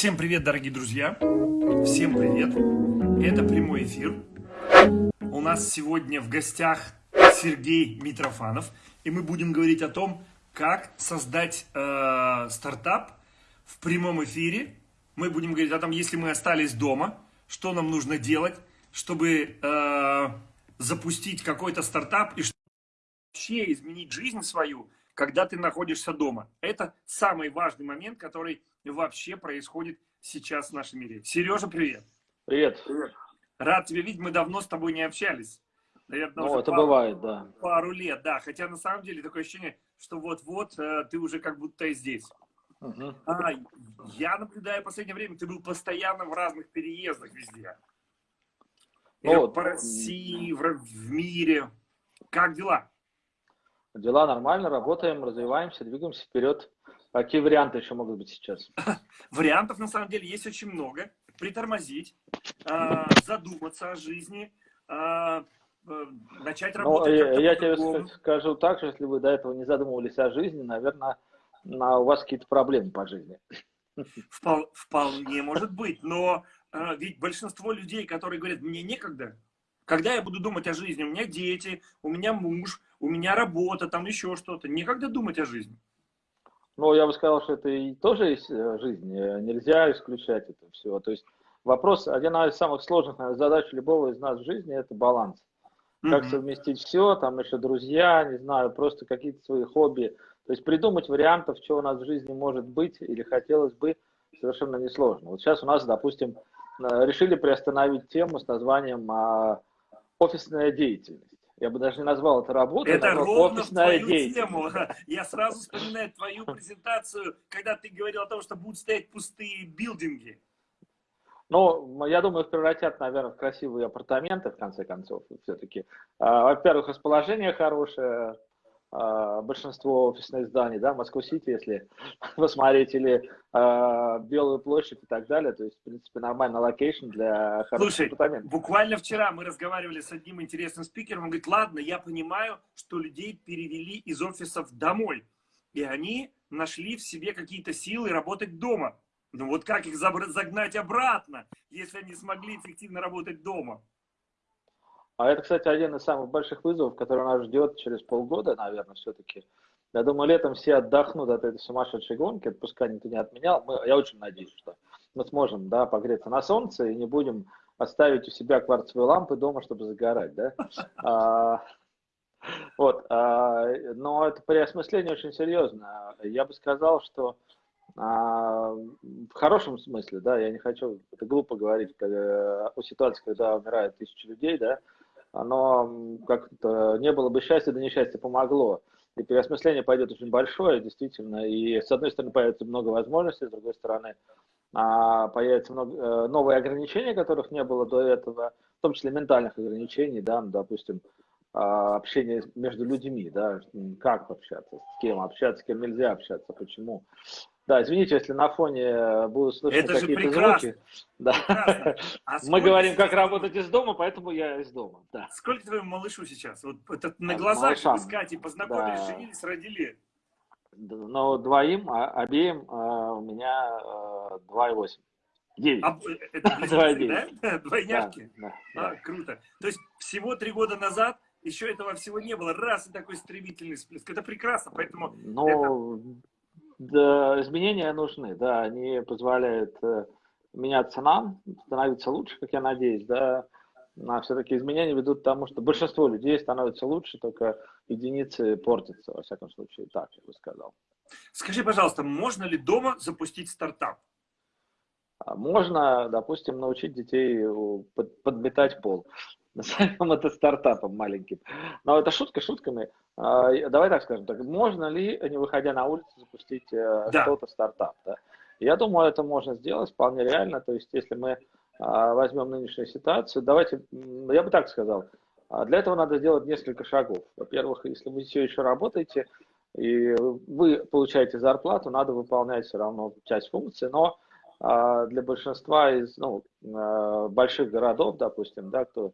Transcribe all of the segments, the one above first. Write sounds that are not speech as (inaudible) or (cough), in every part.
Всем привет, дорогие друзья! Всем привет! Это прямой эфир. У нас сегодня в гостях Сергей Митрофанов, и мы будем говорить о том, как создать э, стартап в прямом эфире. Мы будем говорить о том, если мы остались дома, что нам нужно делать, чтобы э, запустить какой-то стартап и вообще изменить жизнь свою, когда ты находишься дома. Это самый важный момент, который вообще происходит сейчас в нашем мире. Сережа, привет. Привет. Привет. Рад тебя видеть, мы давно с тобой не общались. Наверное, ну, это пару, бывает, да. Пару лет, да. Хотя на самом деле такое ощущение, что вот-вот э, ты уже как будто и здесь. Угу. А, я наблюдаю в последнее время, ты был постоянно в разных переездах везде. Ну, вот. По России, в, в мире. Как дела? Дела нормально, работаем, развиваемся, двигаемся вперед. Какие варианты еще могут быть сейчас? (laughs) Вариантов на самом деле есть очень много. Притормозить, э, задуматься о жизни, э, начать ну, работать. Ну, я, я тебе скажу так, что если вы до этого не задумывались о жизни, наверное, на, у вас какие-то проблемы по жизни. (laughs) Впол, вполне может быть, но э, ведь большинство людей, которые говорят, мне некогда, когда я буду думать о жизни, у меня дети, у меня муж, у меня работа, там еще что-то, некогда думать о жизни. Ну, я бы сказал, что это и тоже есть э, жизнь, нельзя исключать это все. То есть вопрос, одна из самых сложных наверное, задач любого из нас в жизни – это баланс. Как mm-hmm. совместить все, там еще друзья, не знаю, просто какие-то свои хобби. То есть придумать вариантов, что у нас в жизни может быть или хотелось бы, совершенно несложно. Вот сейчас у нас, допустим, э, решили приостановить тему с названием а, «Офисная деятельность». Я бы даже не назвал это работой, это ровно в твою тему. (laughs) Я сразу вспоминаю твою презентацию, когда ты говорил о том, что будут стоять пустые билдинги. Ну, я думаю, их превратят, наверное, в красивые апартаменты, в конце концов, все-таки. А, во-первых, расположение хорошее, а, большинство офисных зданий, да, Москва-Сити, если (laughs) посмотреть, или э, Белую площадь и так далее, то есть, в принципе, нормальный location для хороших Слушай, апартаментов. буквально вчера мы разговаривали с одним интересным спикером, он говорит, ладно, я понимаю, что людей перевели из офисов домой, и они нашли в себе какие-то силы работать дома. Ну вот как их загнать обратно, если они смогли эффективно работать дома? А это, кстати, один из самых больших вызовов, который нас ждет через полгода, наверное, все-таки. Я думаю, летом все отдохнут от этой сумасшедшей гонки, отпуска никто не отменял. Мы, я очень надеюсь, что мы сможем да, погреться на солнце и не будем оставить у себя кварцевые лампы дома, чтобы загорать. Да? (laughs) А, вот, а, но это переосмысление очень серьезно. Я бы сказал, что а, в хорошем смысле, да, я не хочу, это глупо говорить когда, о ситуации, когда умирает тысячи людей, да, оно как-то не было бы счастья, да несчастье помогло. И переосмысление пойдет очень большое, действительно. И с одной стороны появится много возможностей, с другой стороны а, появятся много, э, новые ограничения, которых не было до этого, в том числе ментальных ограничений, да, ну, допустим, а, общение между людьми, да, как общаться, с кем общаться, с кем нельзя общаться, почему. Да, извините, если на фоне э, будут слышны какие-то звуки. Да. А (laughs) Мы говорим, как работать из дома, поэтому я из дома. Да. Сколько твоему малышу сейчас? Вот это на глазах искать и познакомились, да. женились, родили. Ну, двоим, а, обеим а, у меня 2,8. 9. А, э, это (laughs) близнецы, да? (laughs) Двойняшки? Да, да, а, круто. То есть всего три года назад еще этого всего не было. Раз и такой стремительный всплеск. Это прекрасно, поэтому... Ну, это... Да, изменения нужны, да, они позволяют э, меняться нам, становиться лучше, как я надеюсь, да, а все-таки изменения ведут к тому, что большинство людей становится лучше, только единицы портятся, во всяком случае, так я бы сказал. Скажи, пожалуйста, можно ли дома запустить стартап? А можно, допустим, научить детей подметать пол. Назовем это стартапом маленьким. Но это шутка шутками. А, давай так скажем, так, можно ли, не выходя на улицу, запустить э, да. что-то стартап? Да? Я думаю, это можно сделать вполне реально. То есть, если мы а, возьмем нынешнюю ситуацию, давайте, я бы так сказал, а, для этого надо сделать несколько шагов. Во-первых, если вы все еще работаете, и вы получаете зарплату, надо выполнять все равно часть функций, но для большинства из ну, больших городов, допустим, да, кто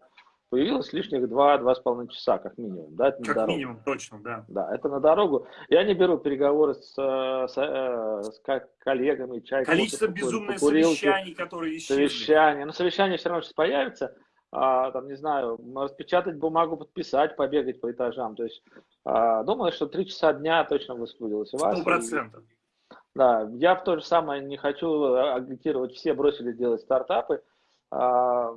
появилось лишних 2-2,5 часа, как минимум. Да, это как дорогу. минимум, точно, да. Да, это на дорогу. Я не беру переговоры с, с, э, с коллегами, чай, Количество безумных совещаний, которые исчезли. Совещания. Но совещания все равно сейчас появятся. А, там, не знаю, распечатать бумагу, подписать, побегать по этажам. То есть, а, думаю, что три часа дня точно высвободилось у вас. Сто процентов. Да, я в то же самое не хочу агитировать, все бросили делать стартапы. А,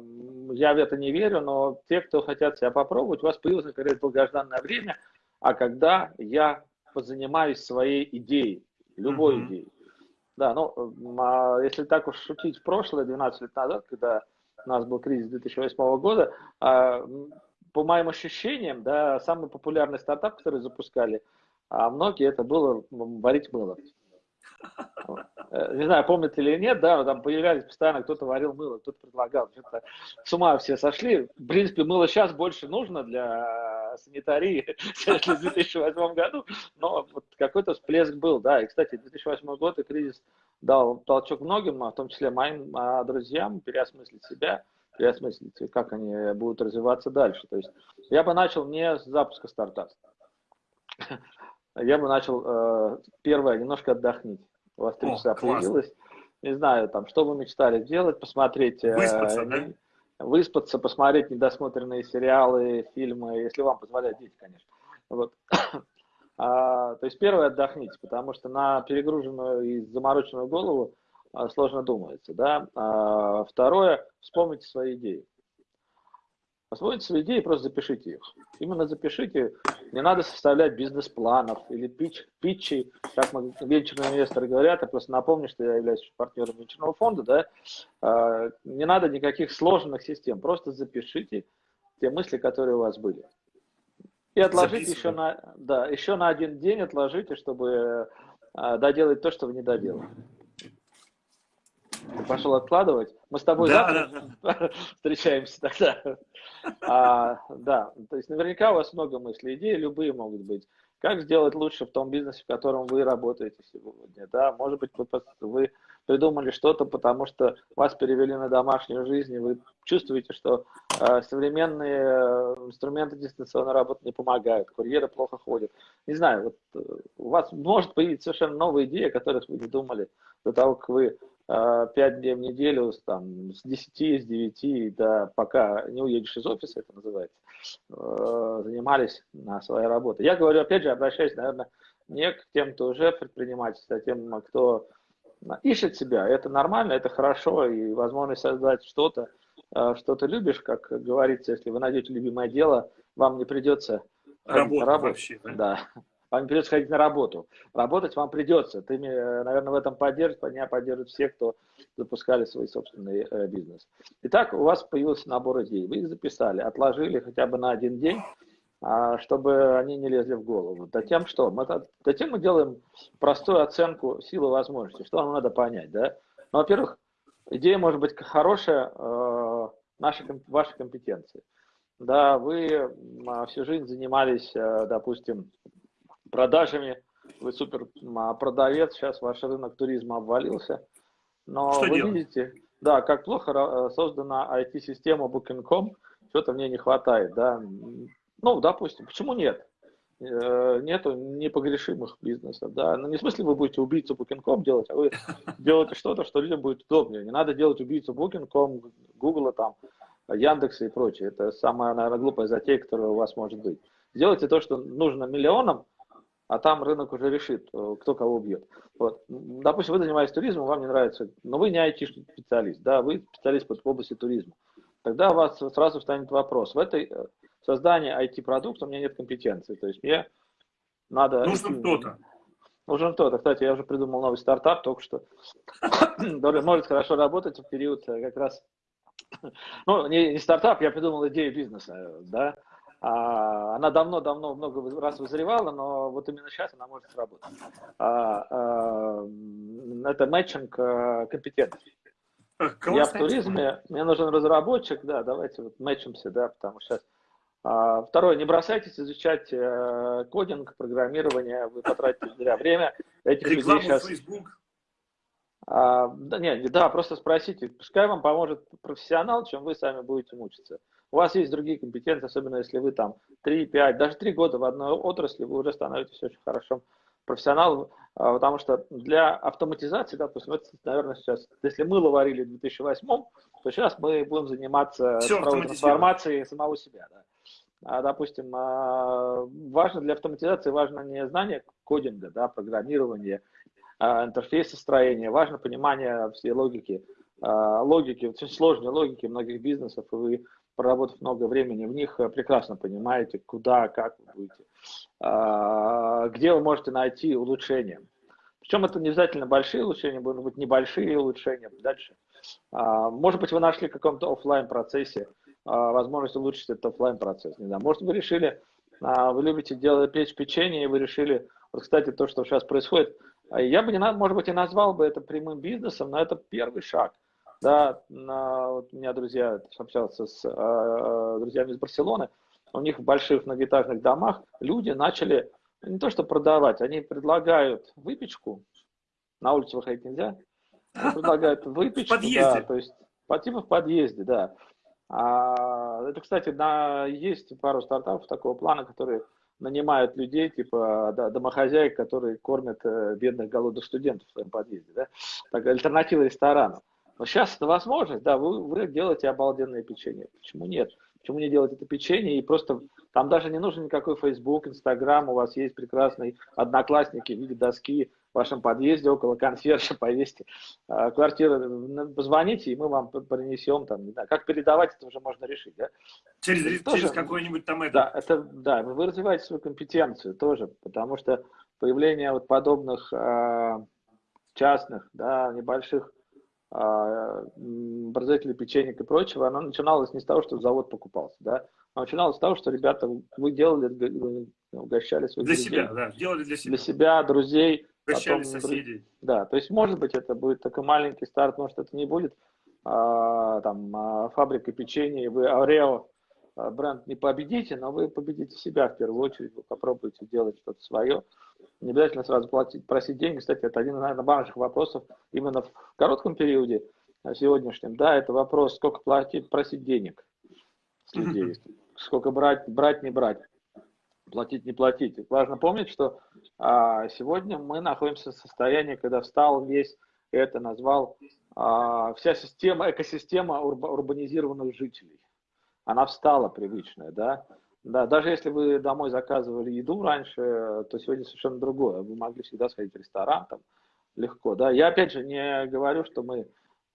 я в это не верю, но те, кто хотят себя попробовать, у вас появилось, наконец, долгожданное время, а когда я позанимаюсь своей идеей, любой mm-hmm. идеей. Да, ну, а если так уж шутить в прошлое, 12 лет назад, когда у нас был кризис 2008 года, а, по моим ощущениям, да, самый популярный стартап, который запускали, а многие это было варить мыло. (laughs) Э, не знаю, помните или нет, да, там появлялись постоянно, кто-то варил мыло, кто-то предлагал, что-то с ума все сошли. В принципе, мыло сейчас больше нужно для санитарии, (laughs) чем в 2008 году, но вот какой-то всплеск был, да, и, кстати, 2008 год и кризис дал толчок многим, в том числе моим а, друзьям, переосмыслить себя, переосмыслить, как они будут развиваться дальше. То есть я бы начал не с запуска стартапа. (laughs) Я бы начал, э, первое, немножко отдохнуть у вас три часа появилось. Не знаю, там, что вы мечтали сделать, посмотреть... Э, выспаться, э, да? Выспаться, посмотреть недосмотренные сериалы, фильмы, если вам позволяют дети, конечно. Вот. (coughs) а, то есть первое отдохните, потому что на перегруженную и замороченную голову а, сложно думается. Да? А, второе, вспомните свои идеи. Освоите свои идеи, просто запишите их. Именно запишите. Не надо составлять бизнес-планов или пич, питчи, как мы, венчурные инвесторы говорят. Я просто напомню, что я являюсь партнером венчурного фонда. Да? А, не надо никаких сложных систем. Просто запишите те мысли, которые у вас были. И отложите еще на, да, еще на один день, отложите, чтобы а, доделать то, что вы не доделали. Ты пошел откладывать. Мы с тобой да, завтра да, да. (laughs) встречаемся тогда. А, да, то есть наверняка у вас много мыслей, идеи любые могут быть. Как сделать лучше в том бизнесе, в котором вы работаете сегодня? Да, может быть, вы, вы придумали что-то, потому что вас перевели на домашнюю жизнь, и вы чувствуете, что э, современные инструменты дистанционной работы не помогают, курьеры плохо ходят. Не знаю, вот, э, у вас может появиться совершенно новая идея, о которых вы не думали до того, как вы Э, дней в неделю, там, с 10, с 9, да, пока не уедешь из офиса, это называется, э, занимались на своей работе. Я говорю, опять же, обращаюсь, наверное, не к тем, кто уже предприниматель, а тем, кто ищет себя. Это нормально, это хорошо, и возможность создать что-то, э, что ты любишь, как говорится, если вы найдете любимое дело, вам не придется работать. Вообще, да? да вам придется ходить на работу. Работать вам придется. Ты, наверное, в этом поддержишь, меня поддержат все, кто запускали свой собственный э, бизнес. Итак, у вас появился набор идей. Вы их записали, отложили хотя бы на один день, чтобы они не лезли в голову. Затем что? Мы, затем мы делаем простую оценку силы возможностей. Что нам надо понять? Да? Ну, во-первых, идея может быть хорошая, э, наши, ваши компетенции. Да, вы всю жизнь занимались, э, допустим, продажами, вы супер продавец, сейчас ваш рынок туризма обвалился. Но Что вы делать? видите, да, как плохо э, создана IT-система Booking.com, что-то мне не хватает, да. Ну, допустим, почему нет? Э, нету непогрешимых бизнесов, да. Ну, не в смысле вы будете убийцу Booking.com делать, а вы (laughs) делаете что-то, что людям будет удобнее. Не надо делать убийцу Booking.com, Google там, Яндекса и прочее. Это самая, наверное, глупая затея, которая у вас может быть. Сделайте то, что нужно миллионам, а там рынок уже решит, э, кто кого убьет. Вот. Допустим, вы занимаетесь туризмом, вам не нравится, но вы не IT-специалист, да, вы специалист в области туризма. Тогда у вас сразу встанет вопрос. В этой э, создании IT-продукта у меня нет компетенции. То есть мне надо... Нужен кто-то. Нужен кто-то. Кстати, я уже придумал новый стартап только что. (coughs) который может хорошо работать в период э, как раз... (coughs) Ну, не, не стартап, я придумал идею бизнеса, да, а, она давно-давно много раз вызревала, но вот именно сейчас она может сработать. А, а, это мэтчинг компетенций. Я в туризме, мне нужен разработчик, да, давайте вот мэтчимся, да, потому что сейчас Второе, не бросайтесь изучать э, кодинг, программирование, вы потратите зря время. Этих Рекламу сейчас... Facebook. А, да, нет, да, просто спросите, пускай вам поможет профессионал, чем вы сами будете мучиться. у вас есть другие компетенции, особенно если вы там 3, 5, даже 3 года в одной отрасли, вы уже становитесь очень хорошим профессионалом, а, потому что для автоматизации, допустим, это, наверное, сейчас, если мыло варили в 2008, то сейчас мы будем заниматься трансформацией самого себя. Да. А, допустим, а, важно для автоматизации важно не знание кодинга, да, программирования, а, интерфейса строения, важно понимание всей логики, логики, очень сложной логики многих бизнесов, и вы, проработав много времени в них, прекрасно понимаете, куда, как вы будете, где вы можете найти улучшения. Причем это не обязательно большие улучшения, могут быть небольшие улучшения. Дальше. Может быть, вы нашли в каком-то офлайн процессе возможность улучшить этот офлайн процесс. Не знаю, может, вы решили, а, вы любите делать печь печенье, и вы решили, вот, кстати, то, что сейчас происходит, а, я бы, не, может быть, и назвал бы это прямым бизнесом, но это первый шаг. Да, на, вот у меня друзья, общался с э, друзьями из Барселоны, у них в больших многоэтажных домах люди начали не то что продавать, они предлагают выпечку, на улицу выходить нельзя, предлагают (laughs) выпечку, да, то есть по типу в подъезде, да. А, это, кстати, на, есть пару стартапов такого плана, которые нанимают людей, типа домохозяек, которые кормят э, бедных голодных студентов в своем подъезде. Да? Так, альтернатива ресторану. Но сейчас это возможность, да, вы, вы делаете обалденное печенье. Почему нет? Почему не делать это печенье и просто там даже не нужен никакой Facebook, Instagram, у вас есть прекрасные одноклассники в виде доски в вашем подъезде около консьержа (laughs) повесьте э, квартиру, позвоните, и мы вам принесем там, не знаю, как передавать, это уже можно решить, да? Через, тоже, через какой-нибудь там это. Да, это, да, вы развиваете свою компетенцию тоже, потому что появление вот подобных э, частных, да, небольших э, производителей печенек и прочего, оно начиналось не с того, что завод покупался, да, а начиналось с того, что ребята, вы делали, угощали своих Для друзей, себя, да, делали для себя. Для себя, друзей, Прощали соседей. Да, то есть, может быть, это будет такой маленький старт, может, это не будет а, там а, фабрика печенья, вы Орео а, бренд не победите, но вы победите себя в первую очередь, вы попробуйте делать что-то свое. Не обязательно сразу платить, просить деньги. Кстати, это один, наверное, важных вопросов именно в коротком периоде а, сегодняшнем. Да, это вопрос, сколько платить, просить денег с людей, сколько брать, брать, не брать платить, не платить. Важно помнить, что а, сегодня мы находимся в состоянии, когда встал весь, это назвал, а, вся система, экосистема урба, урбанизированных жителей. Она встала привычная, да. Да, даже если вы домой заказывали еду раньше, то сегодня совершенно другое. Вы могли всегда сходить в ресторан, там, легко, да. Я опять же не говорю, что мы,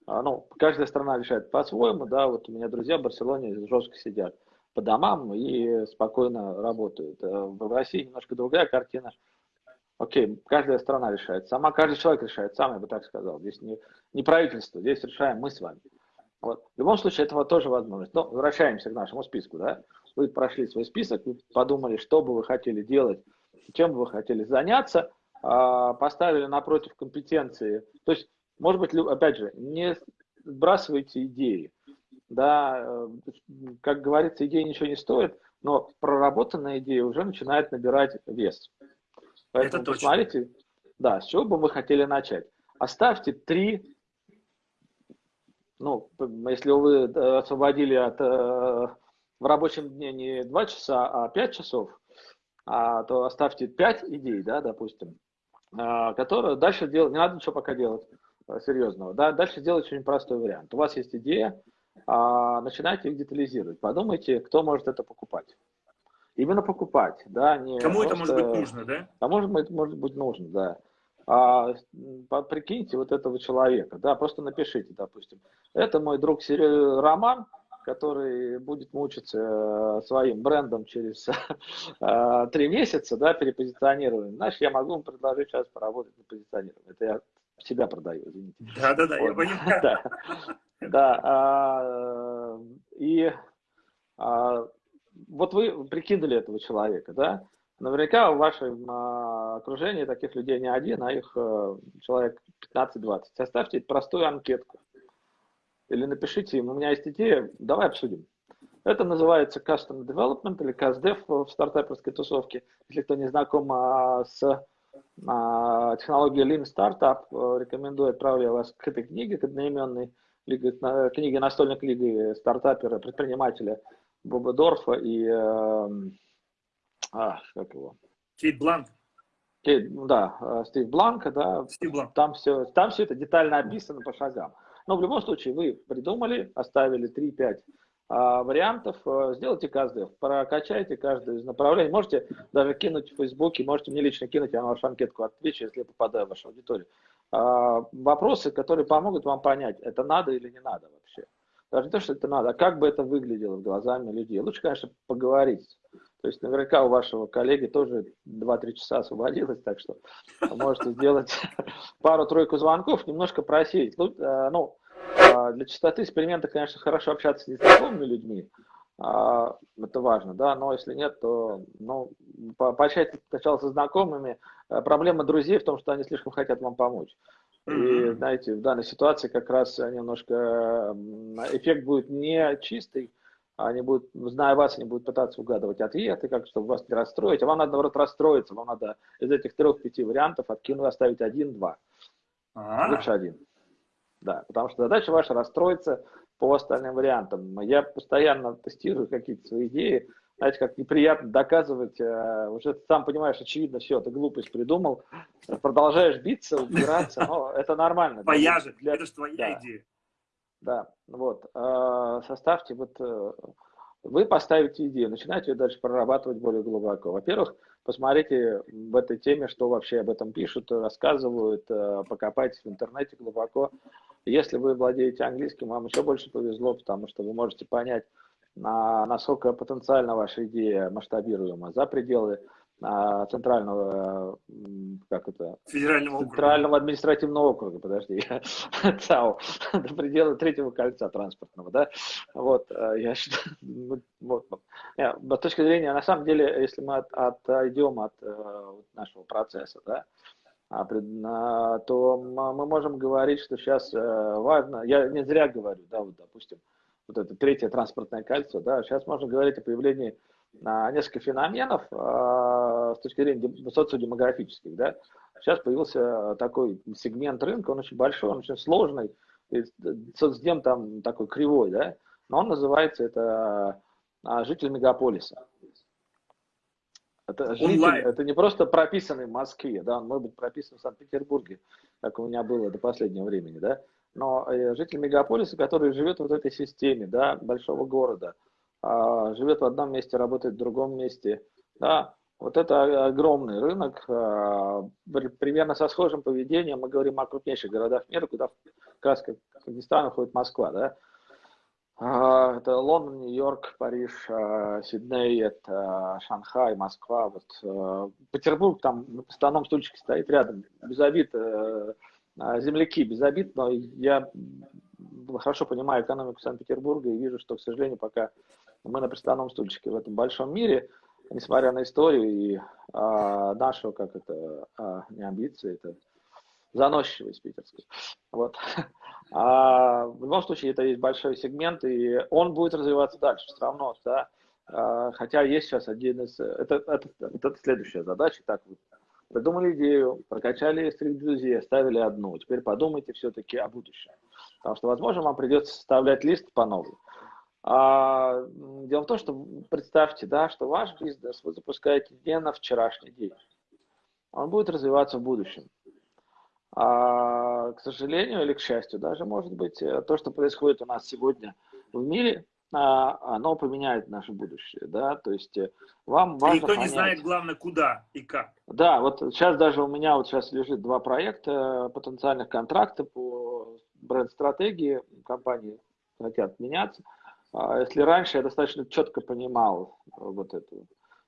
а, ну, каждая страна решает по-своему, да, вот у меня друзья в Барселоне жестко сидят по домам и спокойно работают. Э, в России немножко другая картина. Окей, каждая страна решает сама, каждый человек решает сам, я бы так сказал. Здесь не, не правительство, здесь решаем мы с вами. Вот. В любом случае, этого тоже возможность. Но возвращаемся к нашему списку. Да? Вы прошли свой список, вы подумали, что бы вы хотели делать, чем бы вы хотели заняться, а, поставили напротив компетенции. То есть, может быть, опять же, не сбрасывайте идеи да, как говорится, идея ничего не стоит, но проработанная идея уже начинает набирать вес. Поэтому Это точно. посмотрите, да, с чего бы мы хотели начать. Оставьте три, ну, если вы э, освободили от, э, в рабочем дне не два часа, а пять часов, а, то оставьте пять идей, да, допустим, которые дальше делать, не надо ничего пока делать серьезного, да, дальше сделать очень простой вариант. У вас есть идея, а, начинайте их детализировать. Подумайте, кто может это покупать. Именно покупать, да, не Кому просто... это может быть нужно, да? А может быть, может быть нужно, да. А, прикиньте вот этого человека, да, просто напишите, допустим, это мой друг Роман, который будет мучиться э, своим брендом через (laughs) э, три месяца, да, перепозиционирование. Знаешь, я могу ему предложить сейчас поработать на позиционировании. Это я себя продаю, извините. Да-да-да, я понимаю. (laughs) Да. Да, а, и а, вот вы прикинули этого человека, да? Наверняка в вашем а, окружении таких людей не один, а их а, человек 15-20. Составьте простую анкетку. Или напишите им, у меня есть идея, давай обсудим. Это называется Custom Development или CastDev в стартаперской тусовке. Если кто не знаком а, с а, технологией Lean Startup, рекомендую отправлю вас к этой книге, к одноименной книги настольной книги стартапера, предпринимателя Бобедорфа и, э, а, как его? Кейт Бланк. Кейт, ну да, э, Стив Бланка, да. Стив Бланк. Там все, там все это детально описано по шагам. Но в любом случае вы придумали, оставили 3-5 а, вариантов, а, сделайте каждый, прокачайте каждое из направлений. Можете даже кинуть в Фейсбуке, можете мне лично кинуть, я на вашу анкетку отвечу, если я попадаю в вашу аудиторию. А, вопросы, которые помогут вам понять, это надо или не надо вообще. Даже не то, что это надо, а как бы это выглядело глазами людей. Лучше, конечно, поговорить. То есть наверняка у вашего коллеги тоже 2-3 часа освободилось, так что можете сделать (laughs) пару-тройку звонков, немножко просить. Ну, ну а, для чистоты эксперимента, конечно, хорошо общаться с незнакомыми людьми, а, это важно, да, но если нет, то ну, пообщать сначала со знакомыми. Э, проблема друзей в том, что они слишком хотят вам помочь. И, знаете, в данной ситуации как раз немножко эффект будет не чистый, они будут, зная вас, они будут пытаться угадывать ответы, как чтобы вас не расстроить, а вам надо, наоборот, расстроиться, вам надо из этих трех-пяти вариантов откинуть, оставить один-два. Лучше один. Да, потому что задача ваша расстроиться по остальным вариантам. Я постоянно тестирую какие-то свои идеи, знаете, как неприятно доказывать, э, уже сам понимаешь, очевидно, все, ты глупость придумал, продолжаешь биться, убираться, но это нормально. Твоя же, это же твоя идея. Да, вот, э, составьте, вот, э, вы поставите идею, начинаете ее дальше прорабатывать более глубоко. Во-первых, посмотрите в этой теме, что вообще об этом пишут, рассказывают, покопайтесь в интернете глубоко. Если вы владеете английским, вам еще больше повезло, потому что вы можете понять, насколько потенциально ваша идея масштабируема за пределы а, центрального, как это? Федерального центрального округа. административного округа, подожди, (laughs) ЦАО, до предела третьего кольца транспортного, да, вот, (laughs) э, я считаю, вот, с точки зрения, на самом деле, если мы от, отойдем от э, нашего процесса, да, а, то мы можем говорить, что сейчас э, важно, я не зря говорю, да, вот, допустим, вот это третье транспортное кольцо, да, сейчас можно говорить о появлении а, нескольких феноменов а, с точки зрения социодемографических, да. Сейчас появился такой сегмент рынка, он очень большой, он очень сложный, соцдем там такой кривой, да, но он называется это житель мегаполиса. Это, житель, это не просто прописанный в Москве, да, он может быть прописан в Санкт-Петербурге, как у меня было до последнего времени, да, но э, житель мегаполиса, который живет в вот этой системе, да, большого города, живет в одном месте, работает в другом месте, да, вот это огромный рынок, э, примерно со схожим поведением, мы говорим о крупнейших городах мира, куда как раз как входит Москва, да, а, это Лондон, Нью-Йорк, Париж, а, Сидней, это Шанхай, Москва. Вот. А, Петербург там на постановном стульчике стоит рядом, без обид, э, земляки без обид, но я хорошо понимаю экономику Санкт-Петербурга и вижу, что, к сожалению, пока мы на приставном стульчике в этом большом мире, несмотря на историю и а, нашу, как это, а, не амбиции, это заносчивость питерской. Вот. А в любом случае, это есть большой сегмент, и он будет развиваться дальше все равно, да. А, хотя есть сейчас один из... Это, это, это следующая задача. Так, вы придумали идею, прокачали среди друзей, оставили одну. Теперь подумайте все-таки о будущем. Потому что, возможно, вам придется составлять лист по новой. А, дело в том, что представьте, да, что ваш бизнес вы запускаете не на вчерашний день. Он будет развиваться в будущем. А, к сожалению или к счастью, даже может быть, э, то, что происходит у нас сегодня в мире, а, оно поменяет наше будущее, да, то есть э, вам важно Никто понять... не знает, главное, куда и как. Да, вот сейчас даже у меня вот сейчас лежит два проекта потенциальных контрактов по бренд-стратегии компании хотят меняться. А если раньше я достаточно четко понимал вот это,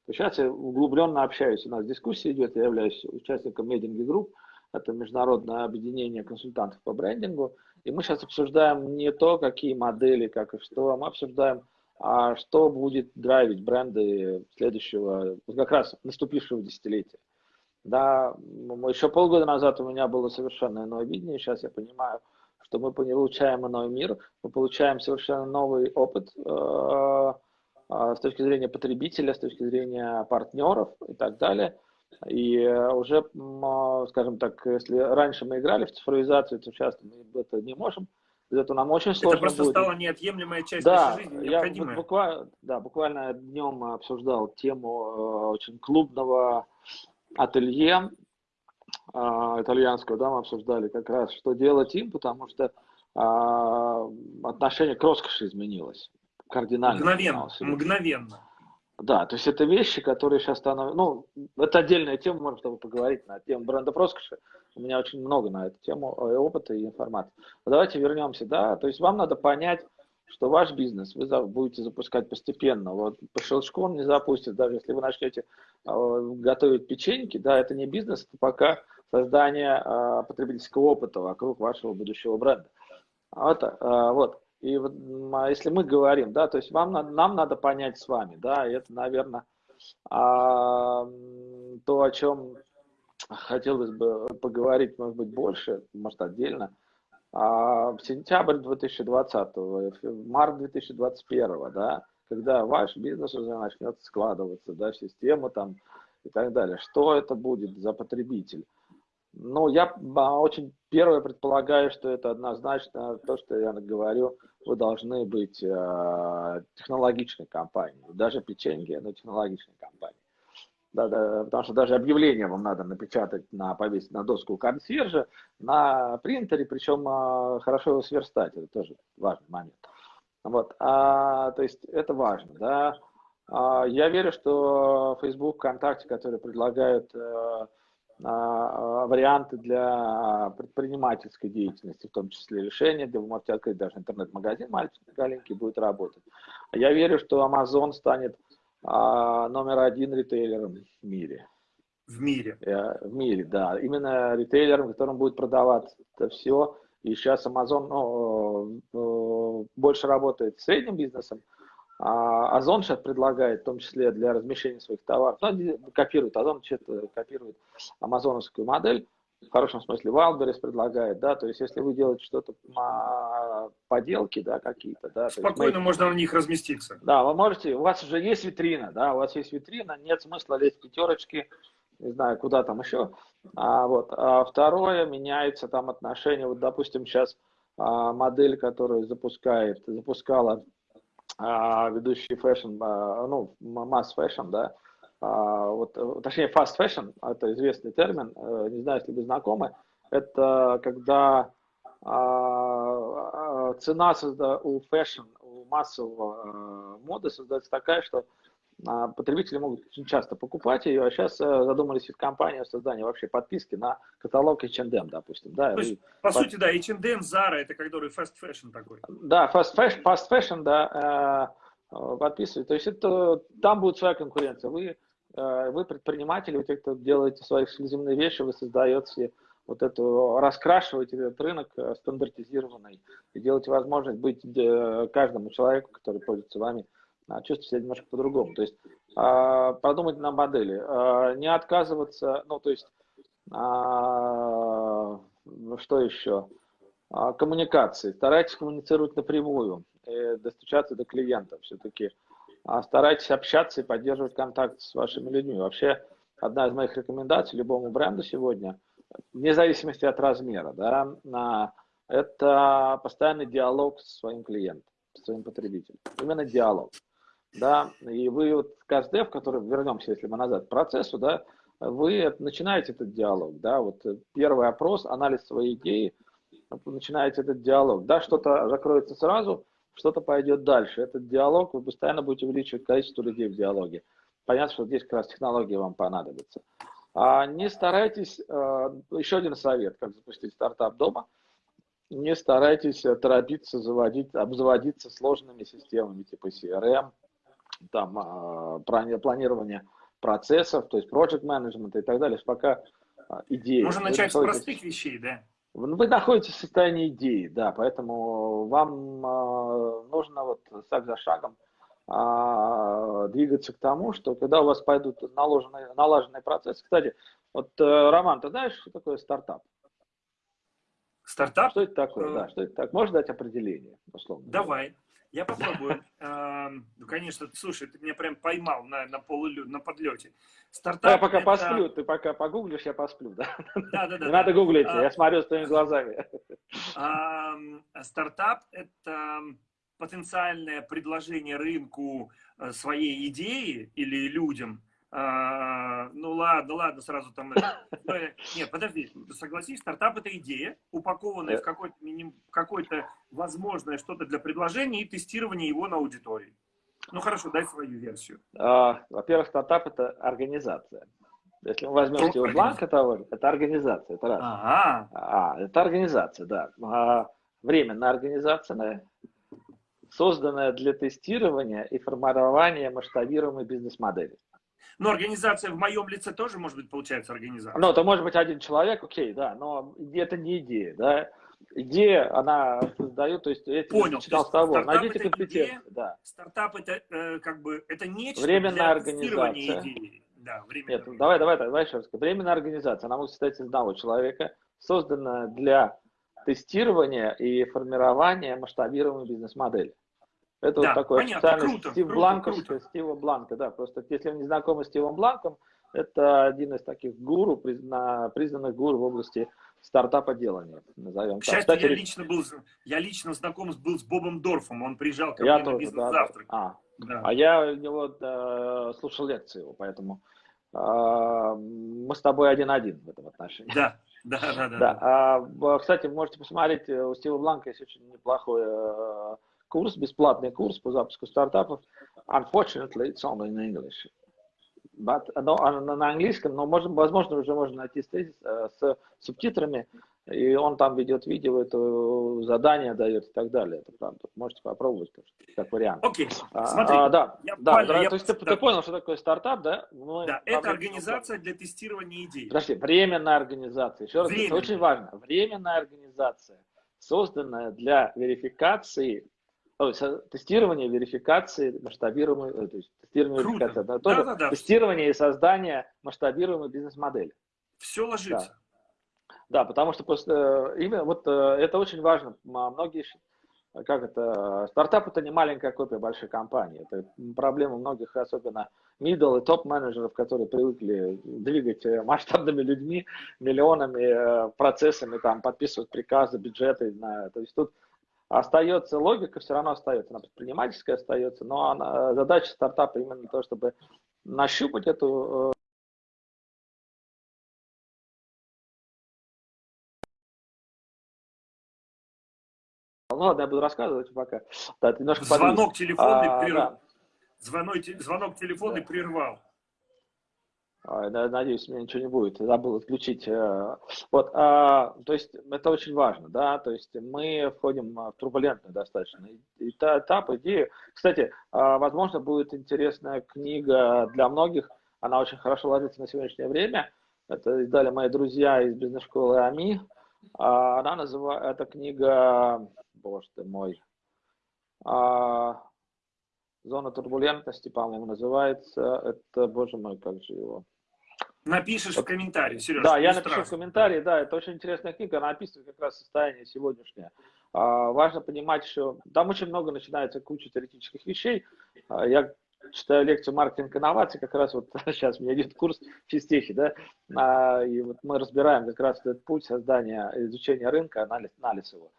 то сейчас я углубленно общаюсь, у нас дискуссия идет, я являюсь участником Medinge Group, это международное объединение консультантов по брендингу, и мы сейчас обсуждаем не то, какие модели, как и что, а мы обсуждаем, а что будет драйвить бренды следующего, как раз наступившего десятилетия. Да, еще полгода назад у меня было совершенно иное видение, сейчас я понимаю, что мы получаем иной мир, мы получаем совершенно новый опыт э, э, с точки зрения потребителя, с точки зрения партнеров и так далее. И э, уже, скажем так, если раньше мы играли в цифровизацию, то сейчас мы это не можем Это нам очень сложно Это просто будет. стала неотъемлемая часть да, нашей жизни, я буквально, да, буквально днем обсуждал тему очень клубного ателье э, итальянского, да, мы обсуждали как раз, что делать им, потому что э, отношение к роскоши изменилось кардинально. Мгновенно, мгновенно. Да, то есть это вещи, которые сейчас становятся... Ну, это отдельная тема, можно с тобой поговорить на тему бренда роскоши. У меня очень много на эту тему э, опыта и информации. Но давайте вернемся, да, то есть вам надо понять, что ваш бизнес вы будете запускать постепенно. Вот по щелчку он не запустит, даже если вы начнете э, готовить печеньки, да, это не бизнес, это пока создание э, потребительского опыта вокруг вашего будущего бренда. Вот, э, вот. И вот, а если мы говорим, да, то есть вам нам надо понять с вами, да, и это, наверное, а, то, о чем хотелось бы поговорить, может быть, больше, может, отдельно. В сентябрь 2020, в март 2021, да, когда ваш бизнес уже начнет складываться, да, в систему там и так далее, что это будет за потребитель? Ну, я а, очень первое предполагаю, что это однозначно то, что я говорю, вы должны быть э, технологичной компанией. Даже печенье, но технологичной компанией. Да, да, потому что даже объявление вам надо напечатать, на, повесить на доску консьержа, на принтере, причем э, хорошо его сверстать, это тоже важный момент. Вот, а, то есть это важно, да. А, я верю, что Facebook, ВКонтакте, которые предлагают э, а, варианты для предпринимательской деятельности, в том числе решения, где вы можете открыть даже интернет-магазин маленький, будет работать. Я верю, что Amazon станет а, номер один ритейлером в мире. В мире. Э, В мире, да. Именно ритейлером, которым будет продаваться это все. И сейчас Amazon ну, э, э, больше работает с средним бизнесом, а Озон сейчас предлагает, в том числе для размещения своих товаров, ну, они копируют, Озон что-то копирует амазоновскую модель, в хорошем смысле Wildberries предлагает, да, то есть если вы делаете что-то а, поделки, да, какие-то, да. Спокойно мы- можно на них разместиться. да, вы можете, у вас уже есть витрина, да, у вас есть витрина, нет смысла лезть в пятерочки, не знаю, куда там еще. А, вот. а второе, меняется там отношение, вот, допустим, сейчас а, модель, которую запускает, запускала а, ведущий fashion, а, ну, mass fashion, да, а, вот, э, точнее, fast fashion, это известный термин, э, не знаю, если вы знакомы, это когда цена у fashion, у массового э, моды создается такая, что потребители могут очень часто покупать ее, а сейчас задумались ведь компания о создании вообще подписки на каталог H&M, допустим, да, То есть, и- по Под- сути, да, H&M, Zara, это который fast fashion такой. да, fast fashion, fast fashion, да, э, э, подписывают. То есть это там будет своя конкуренция. Вы, э, вы предприниматели, вы те, кто делаете свои эксклюзивные вещи, вы создаете вот эту, раскрашиваете этот рынок э, стандартизированный и делаете возможность быть э, каждому человеку, который пользуется вами, а, чувствовать себя немножко по-другому. То есть а, продумать на модели, а, не отказываться, ну, то есть, а, что еще? А, коммуникации. Старайтесь коммуницировать напрямую, э, достучаться до клиента все-таки. А, Старайтесь общаться и поддерживать контакт с вашими людьми. Вообще, одна из моих рекомендаций любому бренду сегодня, вне зависимости от размера, да, это постоянный диалог со своим клиентом, со своим потребителем. Именно диалог. Да, и вы вот в который вернемся, если мы назад к процессу, да, вы начинаете этот диалог, да, вот первый опрос, анализ своей идеи, начинаете этот диалог. Да, что-то закроется сразу, что-то пойдет дальше. Этот диалог, вы постоянно будете увеличивать количество людей в диалоге. Понятно, что здесь как раз технологии вам понадобятся. А не старайтесь, э, еще один совет, как запустить стартап дома, не старайтесь торопиться заводить, обзаводиться сложными системами типа CRM, там, плани- планирование процессов, то есть project management и так далее, пока э, идеи. Можно начать с простых вещей, да. вы находитесь в состоянии идеи, да, поэтому вам э, нужно вот шаг за шагом а, двигаться к тому, что когда у вас пойдут наложенные, налаженные процессы. Кстати, вот, э, Роман, ты знаешь, что такое стартап? Стартап? Что это такое? Э, Да, что это так? Можешь дать определение, условно? Давай. Я попробую. Эм, Ну, конечно, слушай, ты меня прям поймал на, на полулю, на подлете. Стартап Я пока это- посплю, ты пока погуглишь, я посплю, да? Да, да, да. Не надо гуглить, А. я смотрю с твоими глазами. Стартап – это потенциальное предложение рынку э, своей идеи или людям, а, ну ладно, ладно, сразу там... Ну, нет, подожди, согласись, стартап это идея, упакованная в какой-то какой возможное что-то для предложения и тестирования его на аудитории. Ну хорошо, дай свою версию. А, во-первых, стартап это организация. Если мы возьмем Стива Бланка того это организация, это раз. Ага. А, это организация, да. А, временная организация, созданная для тестирования и формирования масштабируемой бизнес-модели. Но организация в моем лице тоже может быть, получается, организация. Ну, это может быть один человек, окей, да, но это не идея, да. Идея, она создает, то есть, я Понял. читал с того, найдите компетенции, да. Стартап это э, как бы, это нечто Временная организация. идеи. Да, временная. Нет, давай, давай, давай еще раз. Временная организация, она может состоять из одного человека, созданная для тестирования и формирования масштабируемой бизнес-модели. Это да, вот такой понятно, официальный круто, Стив круто, Бланко, круто. Стива Бланка, да, просто если вы не знакомы с Стивом Бланком, это один из таких гуру, признанных гуру в области стартапа делания, назовем К счастью, Кстати, я лично был, я лично знаком был с Бобом Дорфом, он приезжал ко я мне тоже, на бизнес-завтрак. Да, А, да. а я у него да, слушал лекции его, поэтому э, мы с тобой один-один в этом отношении. Да, да, да. да, да. А, кстати, можете посмотреть, у Стива Бланка есть очень неплохой э, курс, бесплатный курс по запуску стартапов. Unfortunately, it's only in English. But, но, на английском, но можно, возможно уже можно найти с, э, с субтитрами, и он там ведет видео, это задание дает и так далее. Это правда. Можете попробовать как вариант. Окей, okay. смотри. А, да, я да, понял, да я... то есть ты, да. ты понял, что такое стартап, да? Мы да, это организация для тестирования идей. Подожди, временная организация. Еще раз, Временная. это очень важно. Временная организация, созданная для верификации э, тестирование, верификации, масштабируемой, э, то есть тестирование, Круто. верификация, да, тоже да, да, да. тестирование и создание масштабируемой бизнес-модели. Все ложится. Да. да, потому что просто э, именно вот это очень важно. Многие, как это, стартап это не маленькая копия большой компании. Это проблема многих, особенно middle и топ менеджеров, которые привыкли двигать масштабными людьми, миллионами, процессами, там, подписывать приказы, бюджеты. На, то есть тут остается логика, все равно остается, она предпринимательская остается, но она, задача стартапа именно то, чтобы нащупать эту э, Ну ладно, я буду рассказывать пока. Да, немножко звонок телефонный а, прервал. Да. Звонок, звонок телефонный да. прервал. Надеюсь, у меня ничего не будет. Забыл отключить. Э, вот, а, то есть это очень важно, да, то есть мы входим в турбулентный достаточно этап, идеи. Кстати, а, возможно, будет интересная книга для многих, она очень хорошо ложится на сегодняшнее время. Это издали мои друзья из бизнес-школы АМИ. А, она называется, эта книга, боже ты мой, Зона турбулентности, по-моему, называется. Это, боже мой, как же его. Напишешь в комментарии, Сережа. Да, я напишу в комментарии, да, это очень интересная книга, она описывает как раз состояние сегодняшнее. А, важно понимать, что там очень много начинается куча теоретических вещей. А, я читаю лекцию «Маркетинг инноваций», как раз вот (laughs) сейчас у меня идет курс физтехи, да, а, и вот мы разбираем как раз этот путь создания, изучения рынка, анализ, анализ его.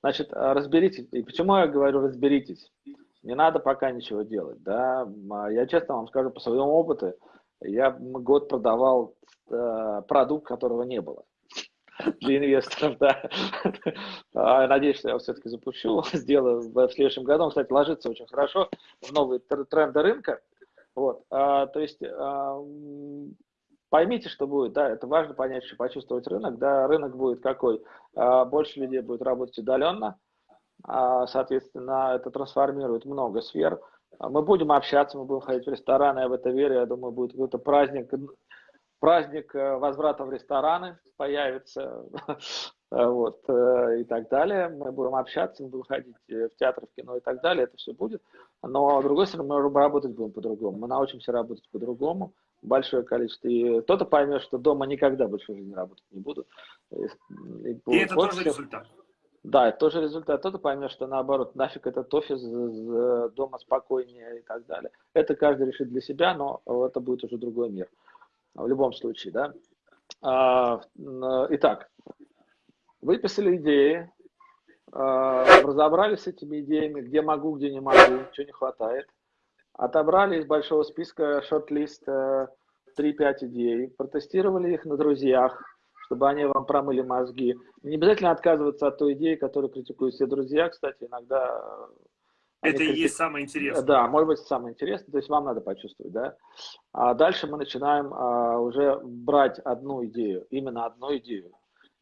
Значит, разберитесь, и почему я говорю разберитесь? Не надо пока ничего делать, да, я честно вам скажу по своему опыту, я год продавал э, продукт, которого не было (laughs) для инвесторов, да. (laughs) А, надеюсь, что я все-таки запущу, (laughs) сделаю в следующем году. Он, кстати, ложится очень хорошо в новые тренды рынка. Вот. А, то есть а, поймите, что будет, да, это важно понять, что почувствовать рынок, да, рынок будет какой, а, больше людей будет работать удаленно, а, соответственно, это трансформирует много сфер, мы будем общаться, мы будем ходить в рестораны, я в это верю, я думаю, будет какой-то праздник, праздник э, возврата в рестораны появится, (laughs) вот, э, и так далее. Мы будем общаться, мы будем ходить э, в театр, в кино и так далее, это все будет. Но, с другой стороны, мы работать будем по-другому. Мы научимся работать по-другому, большое количество. И кто-то поймет, что дома никогда больше в жизни работать не буду. И, и, и это тоже результат. Да, это тоже результат. Кто-то поймет, что наоборот, нафиг этот офис, дома спокойнее и так далее. Это каждый решит для себя, но это будет уже другой мир. В любом случае, да. А, итак, выписали идеи, э, разобрались с этими идеями, где могу, где не могу, чего не хватает. Отобрали из большого списка шорт-лист э, 3-5 идей, протестировали их на друзьях, чтобы они вам промыли мозги. Не обязательно отказываться от той идеи, которую критикуют все друзья. Кстати, иногда... Это и критик... есть самое интересное. Да, может быть, самое интересное. То есть вам надо почувствовать, да. А дальше мы начинаем а, уже брать одну идею, именно одну идею,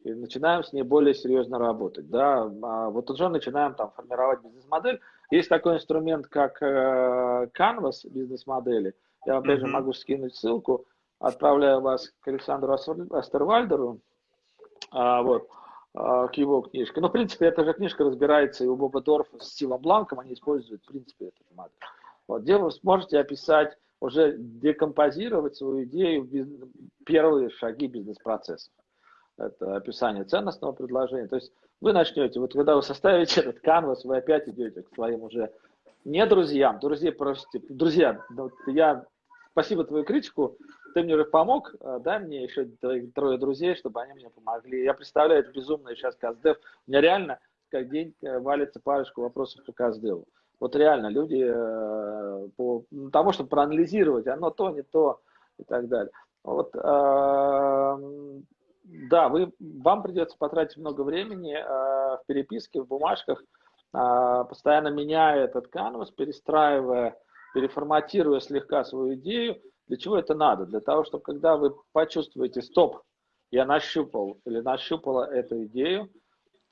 и начинаем с ней более серьезно работать, да. А вот уже начинаем там формировать бизнес-модель. Есть такой инструмент, как э, Canvas бизнес-модели. Я опять же могу скинуть ссылку отправляю вас к Александру Астервальдеру, а, вот, а, к его книжке. Но, в принципе, эта же книжка разбирается и у Боба Дорфа с Стивом Бланком, они используют, в принципе, эту модель. Вот, где вы сможете описать, уже декомпозировать свою идею, первые шаги бизнес-процесса. Это описание ценностного предложения. То есть вы начнете, вот когда вы составите этот канвас, вы опять идете к своим уже не друзьям, друзей просите, друзья, я спасибо твою критику, ты мне уже помог, э, дай мне еще трое друзей, чтобы они мне помогли. Я представляю, это безумно сейчас Каздев. У меня реально как день э, валится парочку вопросов по Каздеву. Вот реально люди э, по тому, чтобы проанализировать, оно то, не то и так далее. Вот, да, вы, вам придется потратить много времени в переписке, в бумажках, постоянно меняя этот канвас, перестраивая, переформатируя слегка свою идею, для чего это надо? Для того, чтобы когда вы почувствуете, стоп, я нащупал или нащупала эту идею,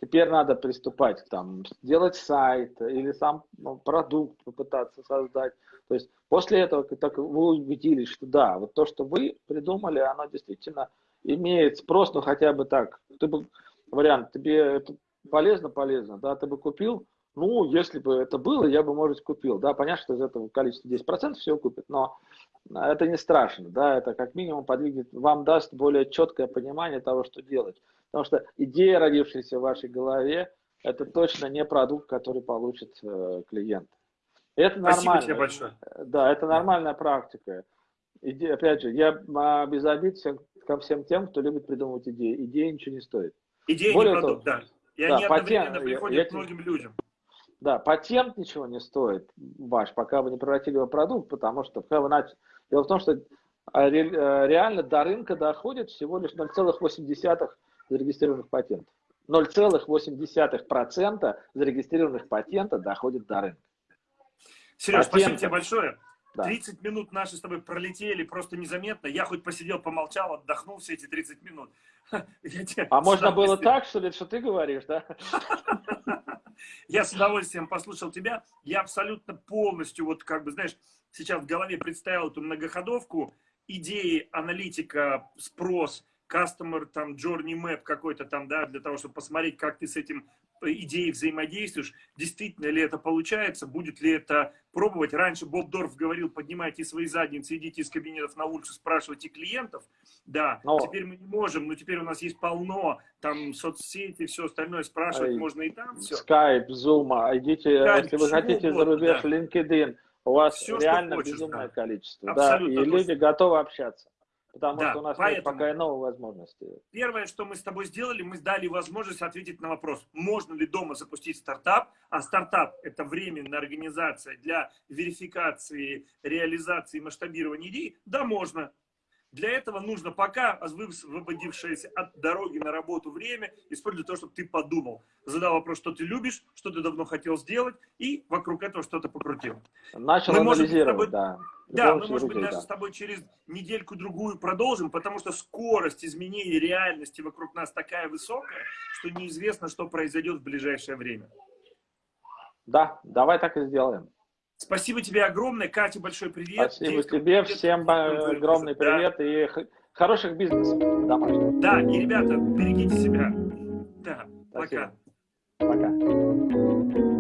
теперь надо приступать, там, сделать сайт или сам ну, продукт попытаться создать. То есть после этого, как вы убедились, что да, вот то, что вы придумали, оно действительно имеет спрос, ну хотя бы так. Ты бы, вариант, тебе это полезно, полезно, да, ты бы купил, ну, если бы это было, я бы, может, купил. Да, понятно, что из этого количества 10% всего купит, но это не страшно, да, это как минимум подвигнет, вам даст более четкое понимание того, что делать. Потому что идея, родившаяся в вашей голове, это точно не продукт, который получит э, клиент. Это Спасибо нормально. тебе большое. Да, это нормальная практика. Иде, опять же, я а, без обид всем, ко всем тем, кто любит придумывать идеи. Идея ничего не стоит. Идея Более не продукт, того, да. И да, они одновременно патент, приходят я, к многим людям. Да, патент ничего не стоит ваш, пока вы не превратили его в продукт, потому что пока вы начали... Дело в том, что а, э, реально до рынка доходит всего лишь 0,8 зарегистрированных патентов. 0,8% зарегистрированных патентов доходит до рынка. Сереж, Патента. спасибо тебе большое. Да. 30 минут наши с тобой пролетели просто незаметно. Я хоть посидел, помолчал, отдохнул все эти 30 минут. (laughs) А можно было так, что ли, что ты говоришь, да? (laughs) Я с удовольствием послушал тебя. Я абсолютно полностью, вот как бы, знаешь, сейчас в голове представил эту многоходовку, идеи, аналитика, спрос, customer, там, journey map какой-то там, да, для того, чтобы посмотреть, как ты с этим идеей взаимодействуешь, действительно ли это получается, будет ли это пробовать. Раньше Боб Дорф говорил, поднимайте свои задницы, идите из кабинетов на улицу, спрашивайте клиентов. Да, но... теперь мы не можем, но теперь у нас есть полно, там соцсети, все остальное, спрашивать Ай, можно и там. Все. Skype, Zoom, а идите, Skype, если вы хотите за рубеж, да. LinkedIn, у вас все, реально хочешь, безумное да. количество. Абсолютно да, и люди готовы общаться. Потому да, что у нас поэтому, нет пока и новой возможности. Первое, что мы с тобой сделали, мы дали возможность ответить на вопрос, можно ли дома запустить стартап, а стартап – это временная организация для верификации, реализации, масштабирования идей, да, можно. Для этого нужно пока высвободившееся от дороги на работу время использовать то, чтобы ты подумал. Задал вопрос, что ты любишь, что ты давно хотел сделать, и вокруг этого что-то покрутил. Начал мы анализировать, тобой, да. Да, мы, может быть, даже да. с тобой через недельку-другую продолжим, потому что скорость изменений реальности вокруг нас такая высокая, что неизвестно, что произойдет в ближайшее время. Да, давай так и сделаем. Спасибо тебе огромное. Катя, большой привет. Спасибо Девушка, тебе. Привет. Всем огромный привет да. и хороших бизнесов домашних. Да, и, ребята, берегите себя. Да, Спасибо. пока. Пока.